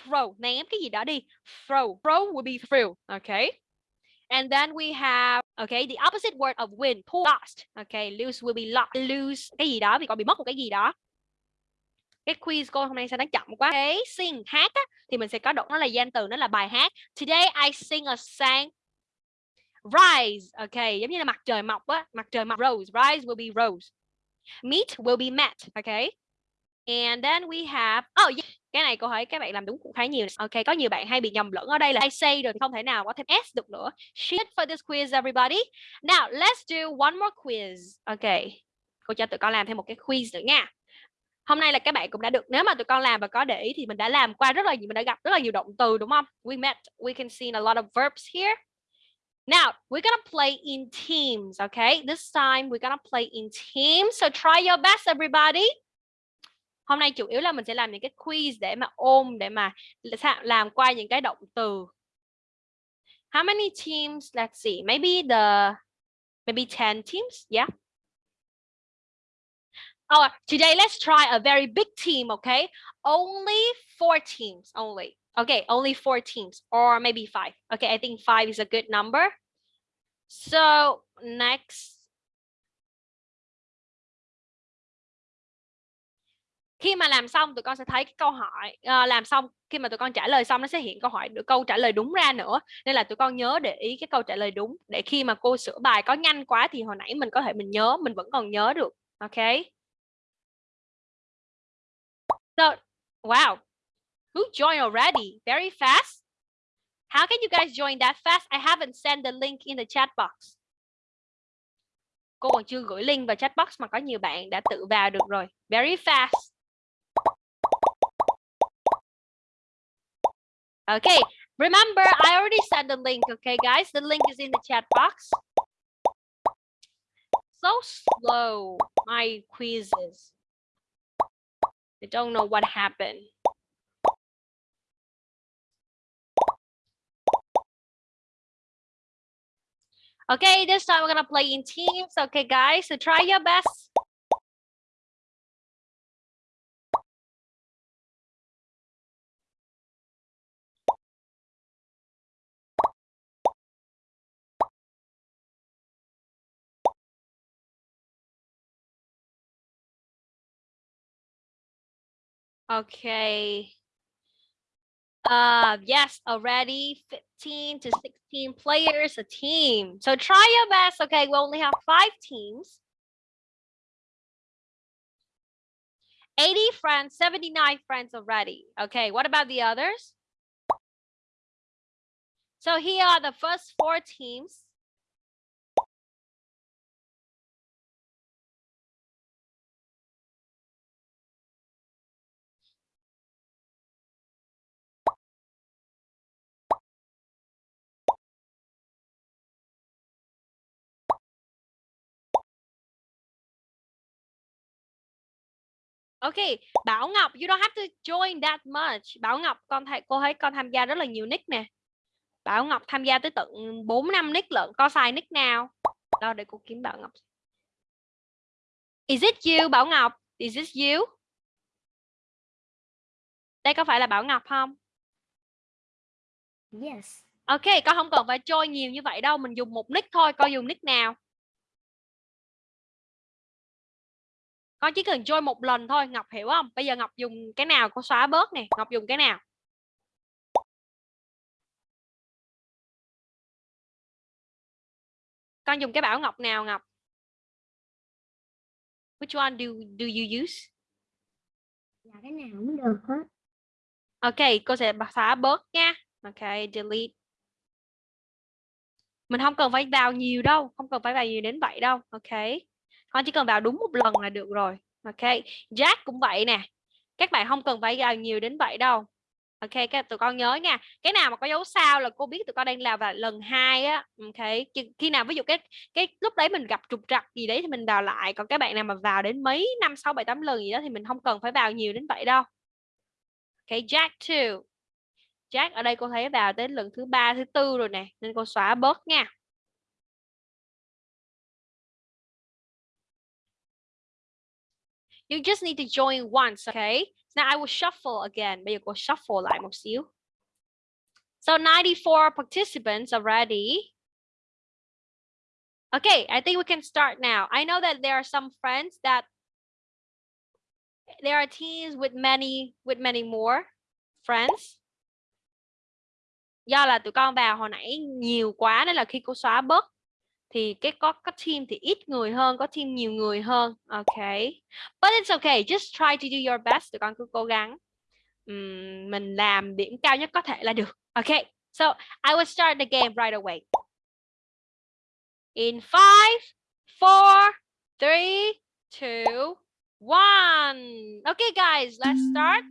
throw ném cái gì đó đi. Throw throw will be throw, okay and then we have okay the opposite word of win pull lost okay lose will be lost. Lose cái gì đó vì con bị mất một cái gì đó. Cái quiz cô hôm nay sao nó chậm quá. Cái sing hát á, thì mình sẽ có động nó là danh từ nó là bài hát. Today I sing a song rise okay giống như là mặt trời mọc á mặt trời mọc rose rise will be rose. Meet will be met okay and then we have oh yeah cái này cô hỏi các bạn làm đúng cũng khá nhiều ok có nhiều bạn hay bị nhầm lẫn ở đây là I say rồi không thể nào có thêm s được nữa. Shit for this quiz everybody. Now let's do one more quiz. Ok cô cho tụi con làm thêm một cái quiz nữa nha. Hôm nay là các bạn cũng đã được nếu mà tụi con làm và có để ý thì mình đã làm qua rất là nhiều mình đã gặp rất là nhiều động từ đúng không? We met we can see a lot of verbs here. Now, we're gonna play in teams, okay? This time we're gonna play in teams. So try your best, everybody hôm nay chủ yếu là mình sẽ làm những cái quiz để mà ôm để mà làm qua những cái động từ how many teams let's see maybe the maybe 10 teams yeah Oh, today let's try a very big team, okay? Only four teams, only. Okay, only four teams, or maybe five. Okay, I think five is a good number. So next khi mà làm xong tụi con sẽ thấy cái câu hỏi uh, làm xong khi mà tụi con trả lời xong nó sẽ hiện câu hỏi được câu trả lời đúng ra nữa. Nên là tụi con nhớ để ý cái câu trả lời đúng để khi mà cô sửa bài có nhanh quá thì hồi nãy mình có thể mình nhớ mình vẫn còn nhớ được ok? So wow who joined already? Very fast? How can you guys join that fast? I haven't sent the link in the chat box. Cô còn chưa gửi link vào chat box mà có nhiều bạn đã tự vào được rồi. Very fast. Okay, remember, I already sent the link, okay, guys? The link is in the chat box. So slow, my quizzes. I don't know what happened. Okay, this time we're gonna play in teams. Okay, guys, so try your best. Okay. Uh, yes, already 15 to 16 players a team. So try your best. Okay, we only have five teams. 80 friends, 79 friends already. Okay, what about the others? So here are the first four teams. Okay, Bảo Ngọc, you don't have to join that much. Bảo Ngọc, con thấy cô thấy con tham gia rất là nhiều nick nè. Bảo Ngọc tham gia tới tận 4 năm nick lận, có xài nick nào? Đó để cô kiếm Bảo Ngọc. Is it you Bảo Ngọc? Is this you? Đây có phải là Bảo Ngọc không? Yes. Ok, con không cần phải join nhiều như vậy đâu, mình dùng một nick thôi, con dùng nick nào? Con chỉ cần join một lần thôi Ngọc hiểu không? Bây giờ Ngọc dùng cái nào? Cô xóa bớt nè Ngọc dùng cái nào? Con dùng cái bảo ngọc nào ngọc? Which one do do you use? Là cái nào cũng được hết. Ok cô sẽ xóa bớt nha. Ok delete. Mình không cần phải vào nhiều đâu không cần phải vào nhiều đến vậy đâu. Ok con chỉ cần vào đúng một lần là được rồi. Ok, Jack cũng vậy nè. Các bạn không cần phải vào nhiều đến vậy đâu. Ok, các tụi con nhớ nha, cái nào mà có dấu sao là cô biết tụi con đang làm vào lần hai á. Ok, khi nào ví dụ cái cái lúc đấy mình gặp trục trặc gì đấy thì mình vào lại, còn các bạn nào mà vào đến mấy năm, sáu, bảy, tám lần gì đó thì mình không cần phải vào nhiều đến vậy đâu. Ok, Jack too Jack ở đây cô thấy vào đến lần thứ ba, thứ tư rồi nè, nên cô xóa bớt nha. You just need to join once, okay? Now I will shuffle again. Bây giờ cô shuffle lại một xíu. So 94 participants are ready. Okay, I think we can start now. I know that there are some friends that there are teams with many with many more friends. Do là tụi con vào hồi nãy nhiều quá nên là khi cô xóa bớt thì cái có có team thì ít người hơn có team nhiều người hơn. Ok. But it's okay just try to do your best tụi con cứ cố gắng. Um, mình làm điểm cao nhất có thể là được. Ok. So I will start the game right away. In five four three two one. Okay guys let's start.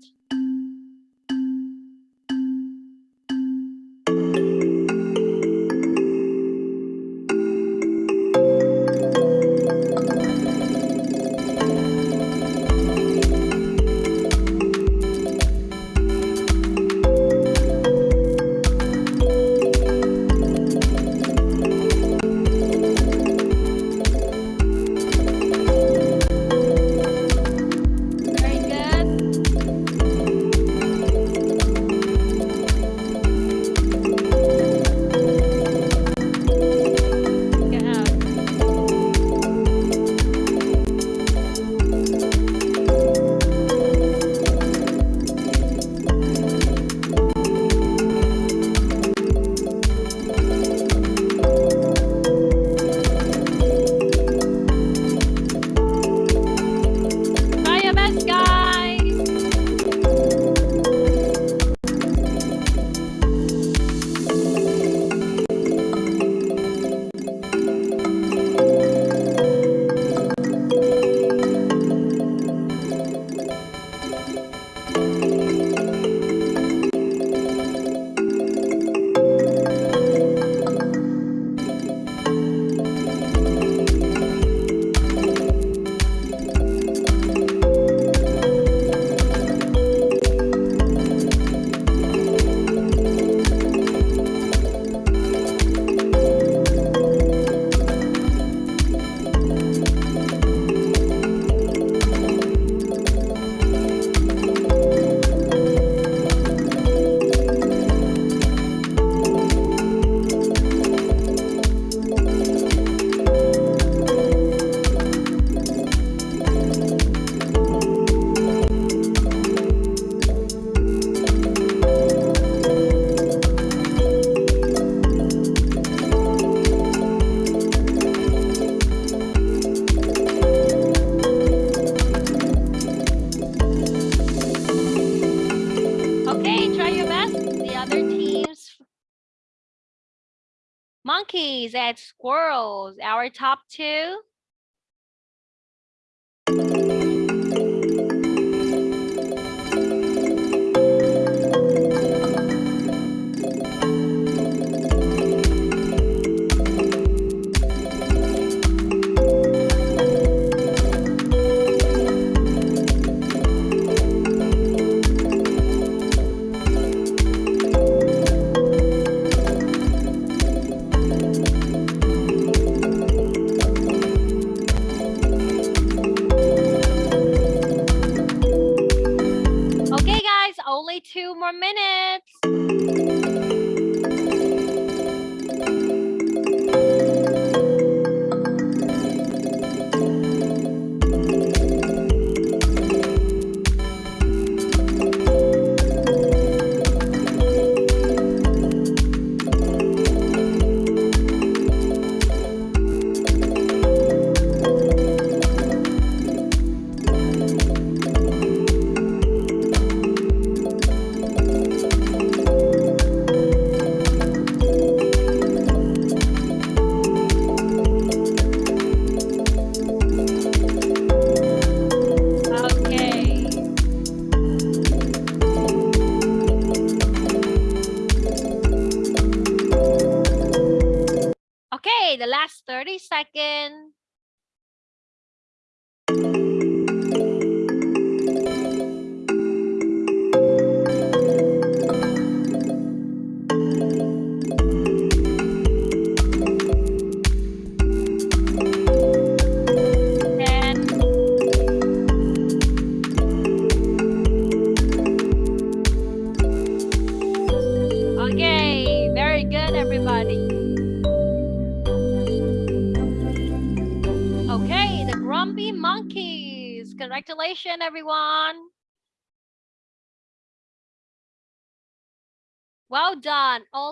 Our top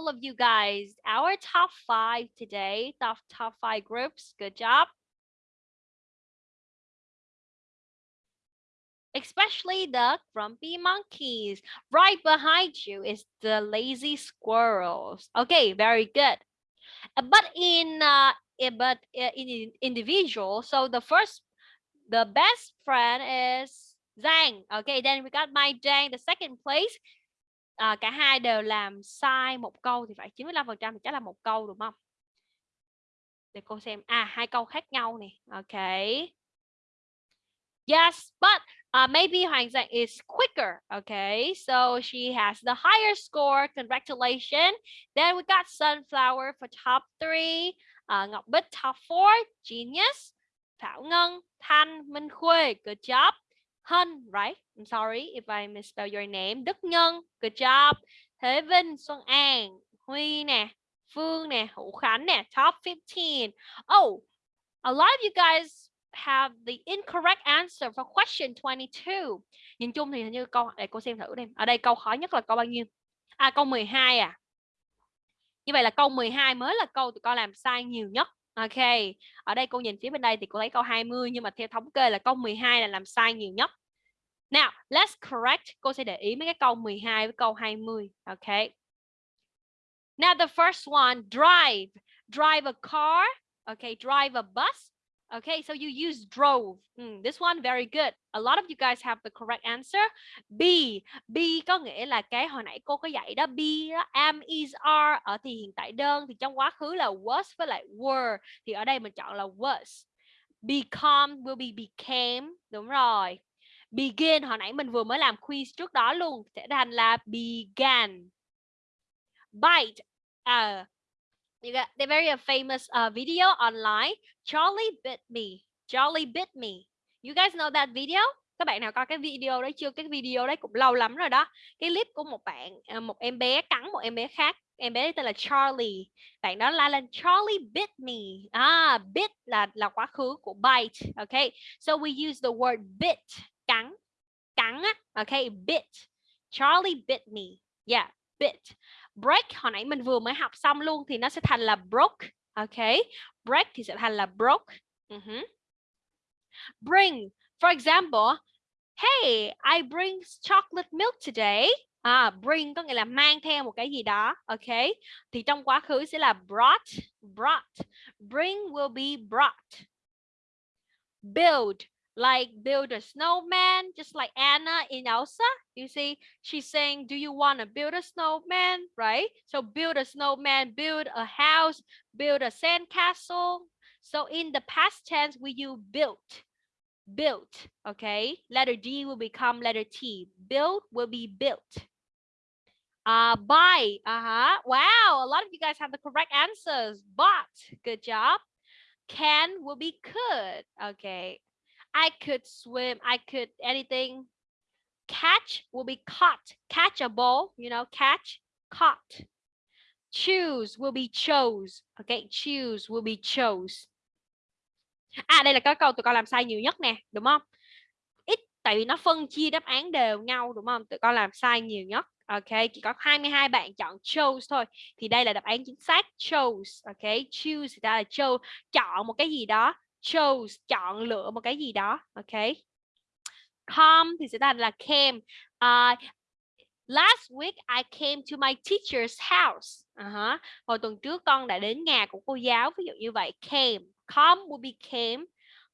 of you guys. Our top five today, top top five groups. Good job. especially the grumpy monkeys. Right behind you is the lazy squirrels. Okay, very good. Uh, But in uh, but uh, in individual, so the first, the best friend is Zhang. Okay, then we got my Zhang. The second place, à, cả hai đều làm sai một câu thì phải 95% thì chắc là một câu đúng không? Để cô xem. À, hai câu khác nhau nè. Okay. Yes, but uh, maybe Hoàng Giang is quicker. Okay, so she has the higher score. Congratulations. Then we got Sunflower for top three. Uh, Ngọc Bích top four. Genius. Thảo Ngân, Thanh, Minh Khuê. Good job. Hân, right? I'm sorry if I misspell your name. Đức Nhân. Good job. Thế Vinh, Xuân An, Huy nè, Phương nè, Hữu Khánh nè. Top 15. Oh, a lot of you guys have the incorrect answer for question 22. Nhìn chung thì hình như câu để cô xem thử đi. Ở đây câu khó nhất là câu bao nhiêu? À câu 12 à. Như vậy là câu 12 mới là câu tụi con làm sai nhiều nhất. Ok. Ở đây cô nhìn phía bên đây thì cô thấy câu 20 nhưng mà theo thống kê là câu 12 là làm sai nhiều nhất. Now, let's correct. Cô sẽ để ý mấy cái câu 12 với câu 20. okay? Now the first one, drive. Drive a car. Okay, drive a bus. Okay, so you use drove. Mm, this one very good. A lot of you guys have the correct answer. B. B có nghĩa là cái hồi nãy cô có dạy đó. B đó, am, is, are. Ở thì hiện tại đơn thì trong quá khứ là was với lại were. Thì ở đây mình chọn là was. Become will be became. Đúng rồi. Begin hồi nãy mình vừa mới làm quiz trước đó luôn. Sẽ thành là began. Bite. uh, you got the very famous uh, video online. Charlie bit me. Charlie bit me. You guys know that video? Các bạn nào coi cái video đấy chưa? Cái video đấy cũng lâu lắm rồi đó. Cái clip của một bạn, ờ, một em bé cắn một em bé khác. Em bé tên là Charlie. Bạn đó la lên Charlie bit me. À, bit là là quá khứ của bite. Okay. So we use the word bit. Cắn. Cắn á. Okay, bit. Charlie bit me. Yeah, bit break hồi nãy mình vừa mới học xong luôn thì nó sẽ thành là broke ok break thì sẽ thành là broke uh -huh. bring for example hey I bring chocolate milk today à bring có nghĩa là mang theo một cái gì đó ok thì trong quá khứ sẽ là brought brought bring will be brought build like build a snowman, just like Anna in Elsa. You see, she's saying, do you want to build a snowman, right? So build a snowman, build a house, build a sandcastle. So in the past tense, we use built, built, okay? Letter D will become letter T. Build will be built. Uh, buy, uh-huh. Wow, a lot of you guys have the correct answers. Bought, good job. Can will be could, okay. I could swim. I could anything. Catch will be caught. Catch a ball, you know, catch, caught. Choose will be chose. Okay, choose will be chose. À đây là cái câu tụi con làm sai nhiều nhất nè, đúng không? Ít tại vì nó phân chia đáp án đều nhau đúng không? Tụi con làm sai nhiều nhất. Ok, chỉ có 22 bạn chọn chose thôi. Thì đây là đáp án chính xác chose. Ok, choose thì ra là chose, chọn một cái gì đó chose chọn lựa một cái gì đó ok? Come thì sẽ là là came. Uh, last week I came to my teacher's house. À uh -huh. hồi tuần trước con đã đến nhà của cô giáo ví dụ như vậy. Came. Come will be came.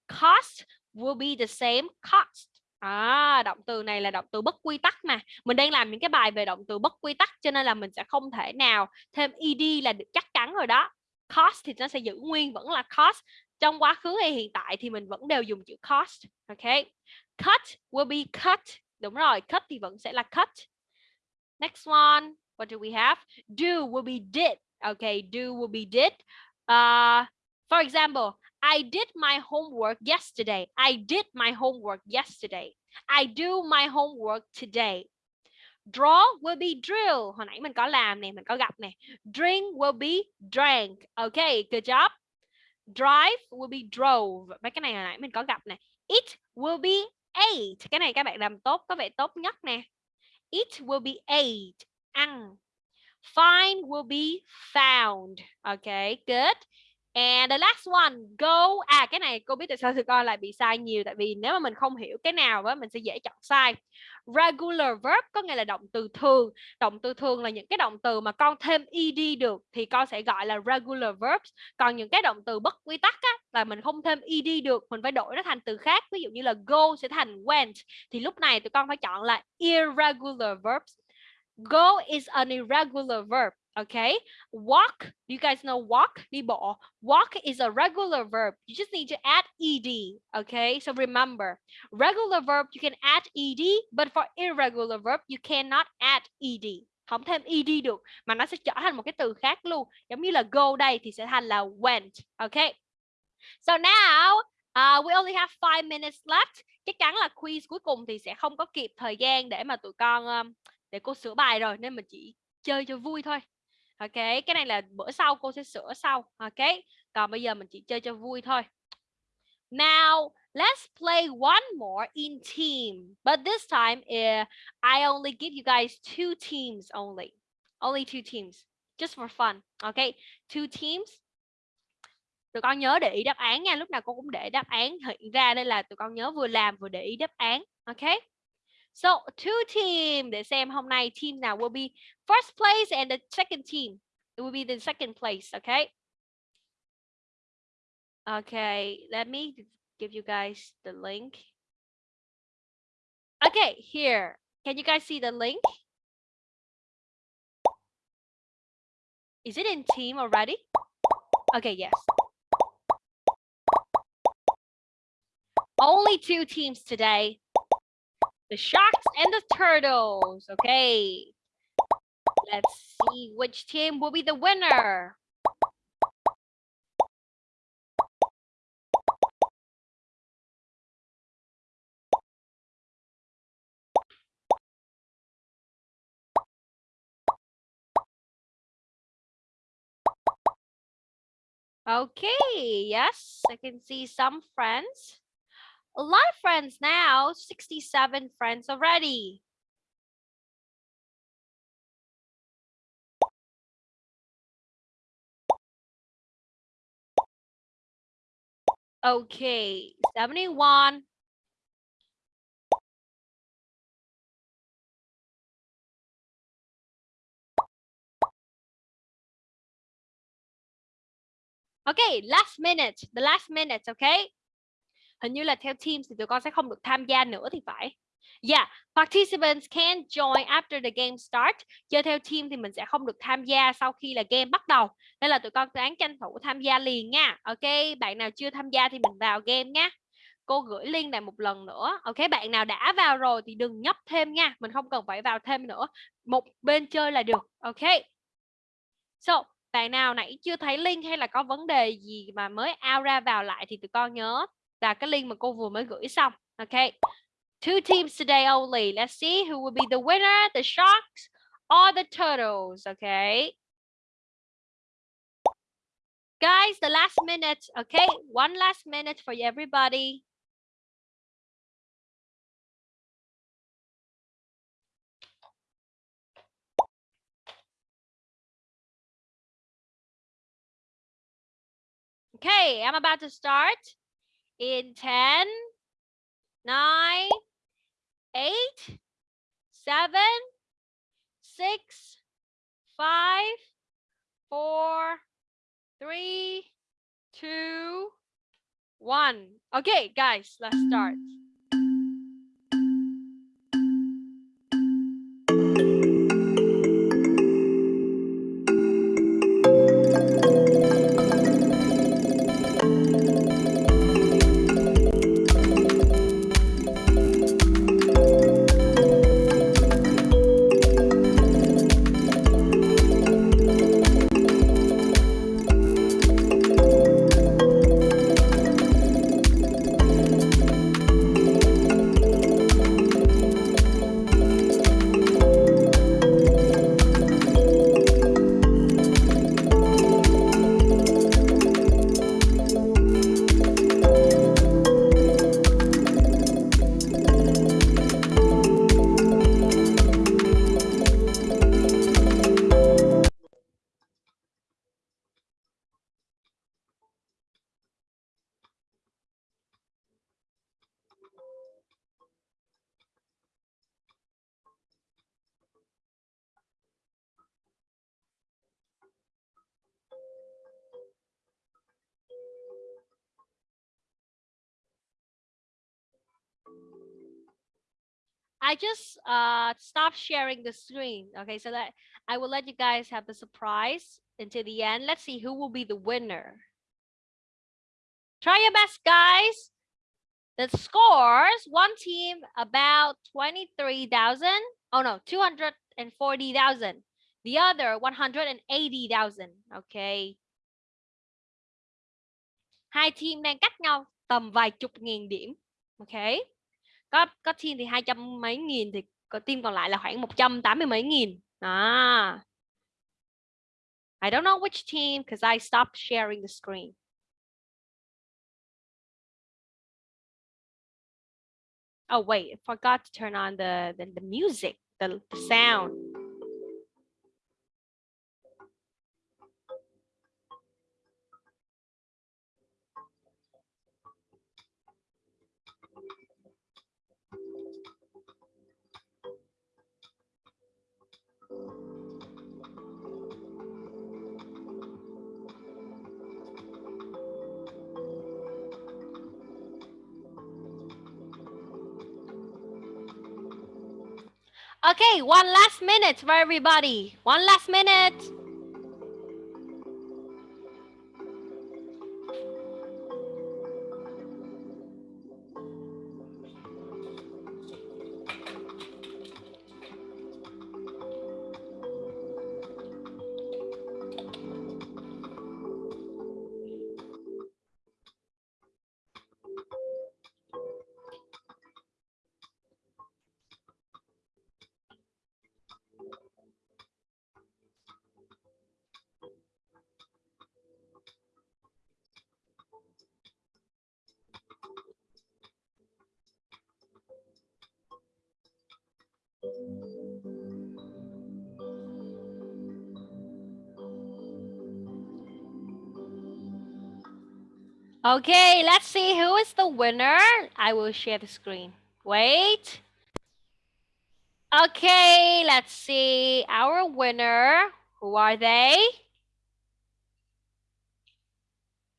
Cost will be the same cost. À, động từ này là động từ bất quy tắc mà. Mình đang làm những cái bài về động từ bất quy tắc cho nên là mình sẽ không thể nào thêm ed là được chắc chắn rồi đó. cost thì nó sẽ giữ nguyên vẫn là cost trong quá khứ hay hiện tại thì mình vẫn đều dùng chữ cost ok? Cut will be cut. Đúng rồi cut thì vẫn sẽ là cut. Next one what do we have? Do will be did. Okay do will be did. Uh, for example I did my homework yesterday. I did my homework yesterday. I do my homework today. Draw will be drill. Hồi nãy mình có làm nè mình có gặp nè. Drink will be drank. Okay good job drive will be drove. Mấy cái này hồi nãy mình có gặp này. It will be ate. Cái này các bạn làm tốt, có vẻ tốt nhất nè. It will be ate. Ăn. Find will be found. Okay good. And the last one, go. À cái này cô biết tại sao tụi con lại bị sai nhiều tại vì nếu mà mình không hiểu cái nào đó mình sẽ dễ chọn sai. Regular verb có nghĩa là động từ thường. Động từ thường là những cái động từ mà con thêm ed được thì con sẽ gọi là regular verbs. Còn những cái động từ bất quy tắc á, là mình không thêm ed được, mình phải đổi nó thành từ khác. Ví dụ như là go sẽ thành went thì lúc này tụi con phải chọn là irregular verbs. Go is an irregular verb. Okay. Walk. Do you guys know walk? Đi bộ. Walk is a regular verb. You just need to add ed. Okay. So remember, regular verb you can add ed, but for irregular verb you cannot add ed. Không thêm ed được mà nó sẽ trở thành một cái từ khác luôn. Giống như là go đây thì sẽ thành là went. Okay. So now uh, we only have five minutes left. Chắc chắn là quiz cuối cùng thì sẽ không có kịp thời gian để mà tụi con um, để cô sửa bài rồi nên mình chỉ chơi cho vui thôi ok cái này là bữa sau cô sẽ sửa sau ok còn bây giờ mình chỉ chơi cho vui thôi. Now let's play one more in team but this time uh, I only give you guys two teams only only two teams just for fun ok two teams. Tụi con nhớ để ý đáp án nha lúc nào cô cũng để đáp án hiện ra đây là tụi con nhớ vừa làm vừa để ý đáp án ok So two team để xem hôm nay team nào will be first place and the second team. It will be the second place, okay? Okay, let me give you guys the link. Okay, here. Can you guys see the link? Is it in team already? Okay, yes. Only two teams today the sharks and the turtles. Okay. Let's see which team will be the winner. Okay, yes, I can see some friends a lot of friends now, 67 friends already. Okay, 71. Okay, last minute, the last minute, okay? Hình như là theo team thì tụi con sẽ không được tham gia nữa thì phải Yeah, participants can join after the game start. Chơi theo team thì mình sẽ không được tham gia sau khi là game bắt đầu. Nên là tụi con ráng tranh thủ tham gia liền nha. Ok, bạn nào chưa tham gia thì mình vào game nha. Cô gửi link này một lần nữa. Ok, bạn nào đã vào rồi thì đừng nhấp thêm nha. Mình không cần phải vào thêm nữa. Một bên chơi là được. Ok. So, bạn nào nãy chưa thấy link hay là có vấn đề gì mà mới out ra vào lại thì tụi con nhớ là cái link mà cô vừa mới gửi xong. Okay. Two teams today only. Let's see who will be the winner, the sharks or the turtles. Okay. Guys, the last minute. Okay. One last minute for everybody. Okay, I'm about to start. In 10, 9, 8, 7, 6, 5, 4, 3, 2, 1. Okay, guys, let's start. I just uh stopped sharing the screen. Okay, so that I will let you guys have the surprise until the end. Let's see who will be the winner. Try your best, guys. The scores, one team about 23,000. Oh no, 240,000. The other 180,000. Okay. Hai team đang cách nhau tầm vài chục nghìn điểm. Okay. Có có team thì hai trăm mấy nghìn thì có team còn lại là khoảng 180 mấy nghìn. À. I don't know which team because I stopped sharing the screen. Oh wait, I forgot to turn on the the, the music, the, the sound. Okay, one last minute for everybody. One last minute. Okay, let's see who is the winner. I will share the screen. Wait. Okay, let's see our winner. Who are they?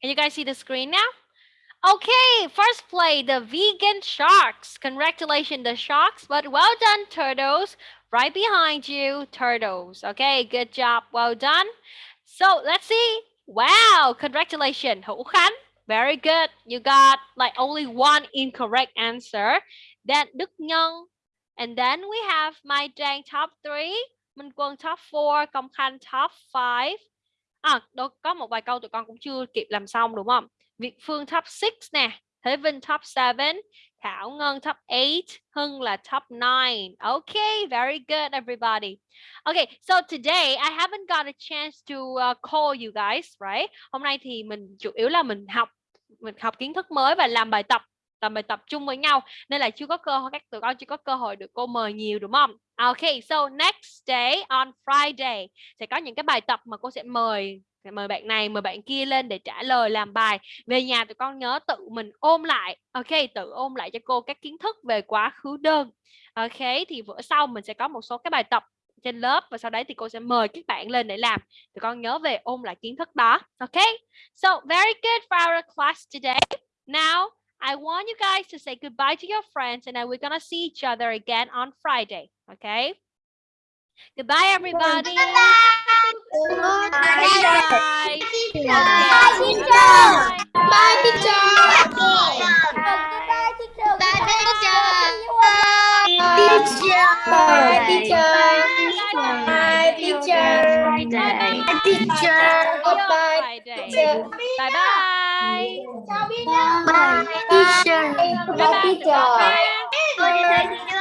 Can you guys see the screen now? Okay, first play, the vegan sharks. Congratulations, the sharks, but well done, turtles. Right behind you, turtles. Okay, good job, well done. So let's see. Wow, congratulations. Very good. You got like only one incorrect answer. Then Đức Nhân. And then we have Mai Trang top 3. Minh Quân top 4. Công Khanh top 5. À, đâu có một vài câu tụi con cũng chưa kịp làm xong đúng không? Việt Phương top 6 nè. Thế Vinh top 7. Thảo Ngân top 8. Hưng là top 9. Okay, very good everybody. Okay, so today I haven't got a chance to uh, call you guys, right? Hôm nay thì mình chủ yếu là mình học mình học kiến thức mới và làm bài tập làm bài tập chung với nhau nên là chưa có cơ hội các tụi con chưa có cơ hội được cô mời nhiều đúng không? Okay, so next day on Friday sẽ có những cái bài tập mà cô sẽ mời mời bạn này mời bạn kia lên để trả lời làm bài. Về nhà tụi con nhớ tự mình ôm lại. Ok tự ôm lại cho cô các kiến thức về quá khứ đơn. Ok thì bữa sau mình sẽ có một số cái bài tập trên lớp và sau đấy thì cô sẽ mời các bạn lên để làm tụi con nhớ về ôm lại kiến thức đó ok so very good for our class today now I want you guys to say goodbye to your friends and then we're gonna see each other again on Friday okay Goodbye, everybody. Bye. Goodbye. Bye. teacher. Okay. teacher. Bye. teacher. Goodbye, teacher. Bye, teacher. See you Bye, teacher. Bye, teacher. Bye, teacher. Friday. teacher. Bye bye. Bye, teacher. Bye bye. teacher. Bye bye.